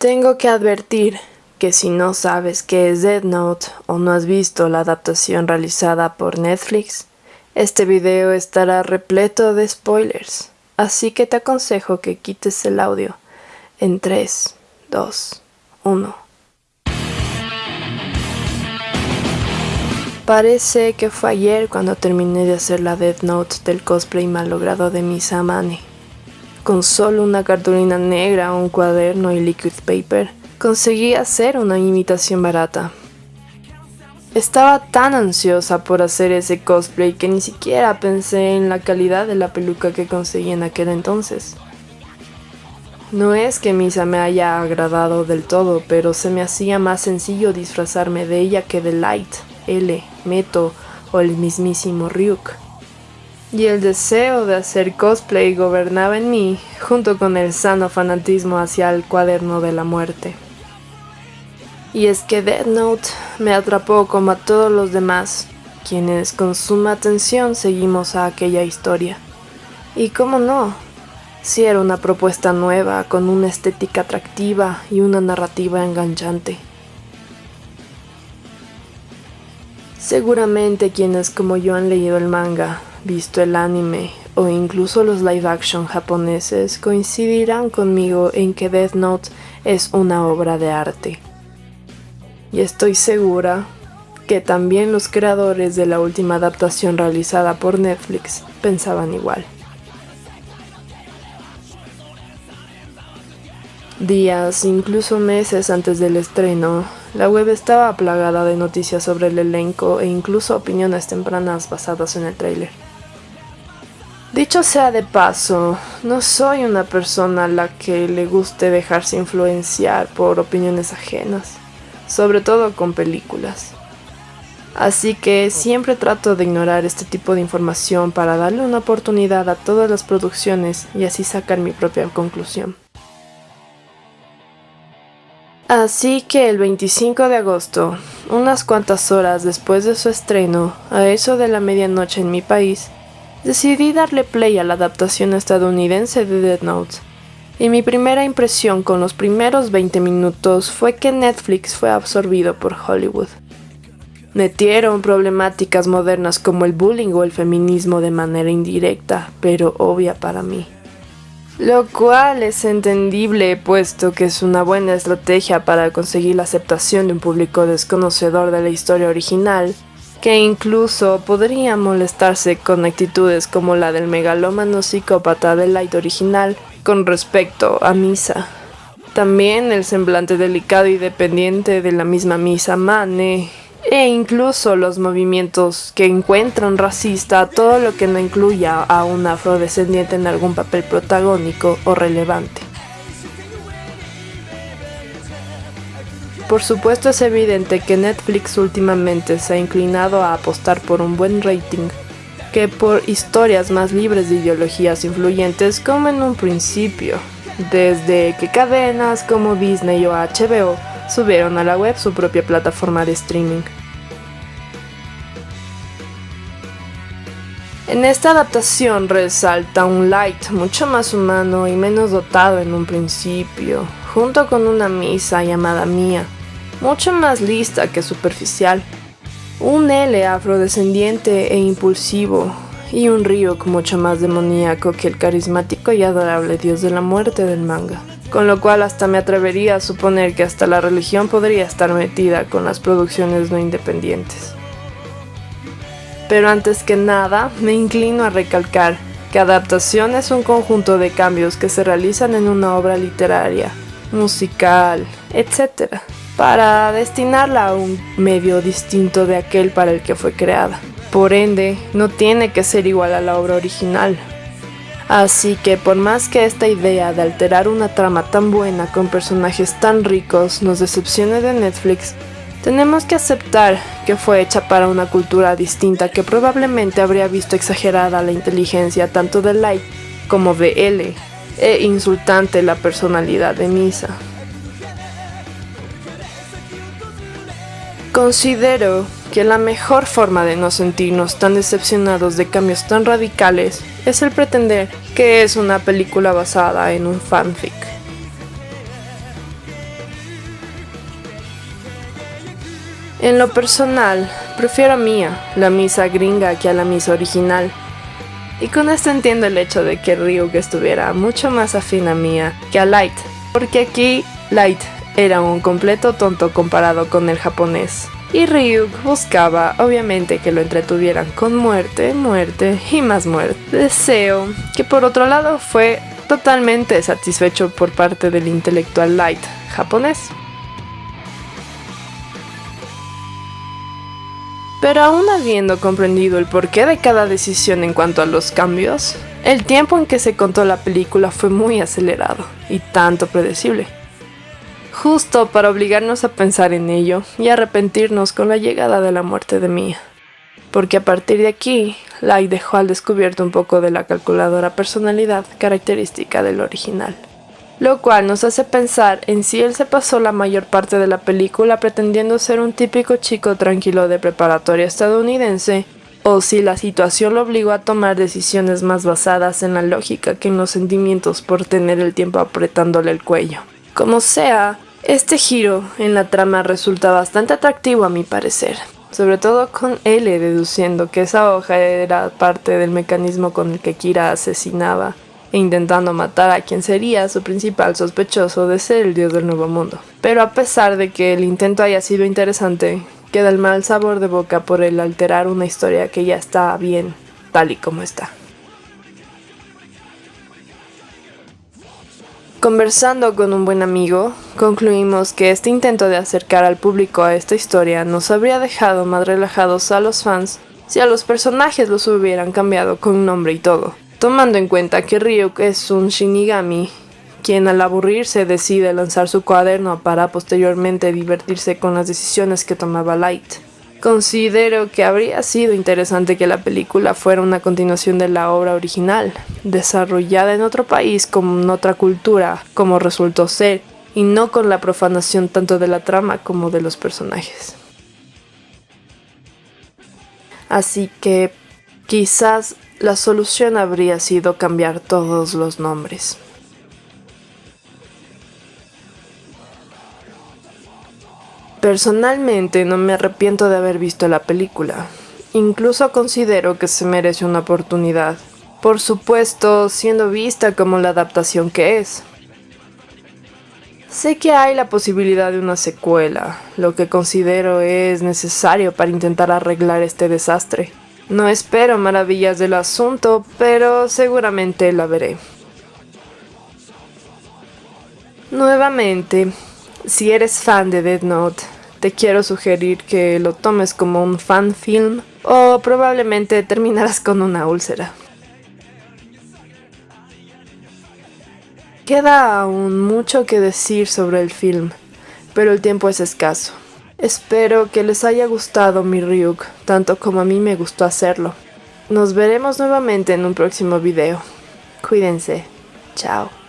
Tengo que advertir que si no sabes qué es Dead Note o no has visto la adaptación realizada por Netflix, este video estará repleto de spoilers, así que te aconsejo que quites el audio en 3, 2, 1. Parece que fue ayer cuando terminé de hacer la Death Note del cosplay malogrado de Misa Amane. Con solo una cartulina negra, un cuaderno y liquid paper, conseguí hacer una imitación barata. Estaba tan ansiosa por hacer ese cosplay que ni siquiera pensé en la calidad de la peluca que conseguí en aquel entonces. No es que Misa me haya agradado del todo, pero se me hacía más sencillo disfrazarme de ella que de Light, L, Meto o el mismísimo Ryuk. Y el deseo de hacer cosplay gobernaba en mí, junto con el sano fanatismo hacia el cuaderno de la muerte. Y es que Dead Note me atrapó como a todos los demás, quienes con suma atención seguimos a aquella historia. Y cómo no, si era una propuesta nueva, con una estética atractiva y una narrativa enganchante. Seguramente quienes como yo han leído el manga, visto el anime o incluso los live action japoneses coincidirán conmigo en que Death Note es una obra de arte. Y estoy segura que también los creadores de la última adaptación realizada por Netflix pensaban igual. Días, incluso meses antes del estreno, la web estaba plagada de noticias sobre el elenco e incluso opiniones tempranas basadas en el tráiler. Dicho sea de paso, no soy una persona a la que le guste dejarse influenciar por opiniones ajenas, sobre todo con películas. Así que siempre trato de ignorar este tipo de información para darle una oportunidad a todas las producciones y así sacar mi propia conclusión. Así que el 25 de agosto, unas cuantas horas después de su estreno, a eso de la medianoche en mi país, decidí darle play a la adaptación estadounidense de Dead Note. Y mi primera impresión con los primeros 20 minutos fue que Netflix fue absorbido por Hollywood. Metieron problemáticas modernas como el bullying o el feminismo de manera indirecta, pero obvia para mí. Lo cual es entendible puesto que es una buena estrategia para conseguir la aceptación de un público desconocedor de la historia original, que incluso podría molestarse con actitudes como la del megalómano psicópata del Light original con respecto a Misa. También el semblante delicado y dependiente de la misma Misa Mane e incluso los movimientos que encuentran racista todo lo que no incluya a un afrodescendiente en algún papel protagónico o relevante. Por supuesto es evidente que Netflix últimamente se ha inclinado a apostar por un buen rating que por historias más libres de ideologías influyentes como en un principio, desde que cadenas como Disney o HBO subieron a la web su propia plataforma de streaming. En esta adaptación resalta un Light mucho más humano y menos dotado en un principio, junto con una misa llamada Mía, mucho más lista que superficial, un L afrodescendiente e impulsivo, y un Ryuk mucho más demoníaco que el carismático y adorable dios de la muerte del manga con lo cual hasta me atrevería a suponer que hasta la religión podría estar metida con las producciones no independientes. Pero antes que nada, me inclino a recalcar que adaptación es un conjunto de cambios que se realizan en una obra literaria, musical, etc., para destinarla a un medio distinto de aquel para el que fue creada. Por ende, no tiene que ser igual a la obra original, Así que por más que esta idea de alterar una trama tan buena con personajes tan ricos nos decepcione de Netflix, tenemos que aceptar que fue hecha para una cultura distinta que probablemente habría visto exagerada la inteligencia tanto de Light como de L, e insultante la personalidad de Misa. Considero que la mejor forma de no sentirnos tan decepcionados de cambios tan radicales es el pretender que es una película basada en un fanfic. En lo personal, prefiero a Mia, la misa gringa, que a la misa original. Y con esto entiendo el hecho de que Ryuk estuviera mucho más afín a Mia que a Light, porque aquí Light era un completo tonto comparado con el japonés. Y Ryuk buscaba, obviamente, que lo entretuvieran con muerte, muerte y más muerte. Deseo que por otro lado fue totalmente satisfecho por parte del intelectual Light japonés. Pero aún habiendo comprendido el porqué de cada decisión en cuanto a los cambios, el tiempo en que se contó la película fue muy acelerado y tanto predecible. Justo para obligarnos a pensar en ello y arrepentirnos con la llegada de la muerte de Mia. Porque a partir de aquí, Lai dejó al descubierto un poco de la calculadora personalidad característica del original lo cual nos hace pensar en si él se pasó la mayor parte de la película pretendiendo ser un típico chico tranquilo de preparatoria estadounidense, o si la situación lo obligó a tomar decisiones más basadas en la lógica que en los sentimientos por tener el tiempo apretándole el cuello. Como sea, este giro en la trama resulta bastante atractivo a mi parecer, sobre todo con L deduciendo que esa hoja era parte del mecanismo con el que Kira asesinaba e intentando matar a quien sería su principal sospechoso de ser el dios del nuevo mundo. Pero a pesar de que el intento haya sido interesante, queda el mal sabor de boca por el alterar una historia que ya está bien tal y como está. Conversando con un buen amigo, concluimos que este intento de acercar al público a esta historia nos habría dejado más relajados a los fans si a los personajes los hubieran cambiado con nombre y todo tomando en cuenta que Ryuk es un Shinigami, quien al aburrirse decide lanzar su cuaderno para posteriormente divertirse con las decisiones que tomaba Light. Considero que habría sido interesante que la película fuera una continuación de la obra original, desarrollada en otro país con otra cultura, como resultó ser, y no con la profanación tanto de la trama como de los personajes. Así que quizás la solución habría sido cambiar todos los nombres. Personalmente no me arrepiento de haber visto la película. Incluso considero que se merece una oportunidad. Por supuesto, siendo vista como la adaptación que es. Sé que hay la posibilidad de una secuela, lo que considero es necesario para intentar arreglar este desastre. No espero maravillas del asunto, pero seguramente la veré. Nuevamente, si eres fan de Dead Note, te quiero sugerir que lo tomes como un fan film o probablemente terminarás con una úlcera. Queda aún mucho que decir sobre el film, pero el tiempo es escaso. Espero que les haya gustado mi Ryuk, tanto como a mí me gustó hacerlo. Nos veremos nuevamente en un próximo video. Cuídense. Chao.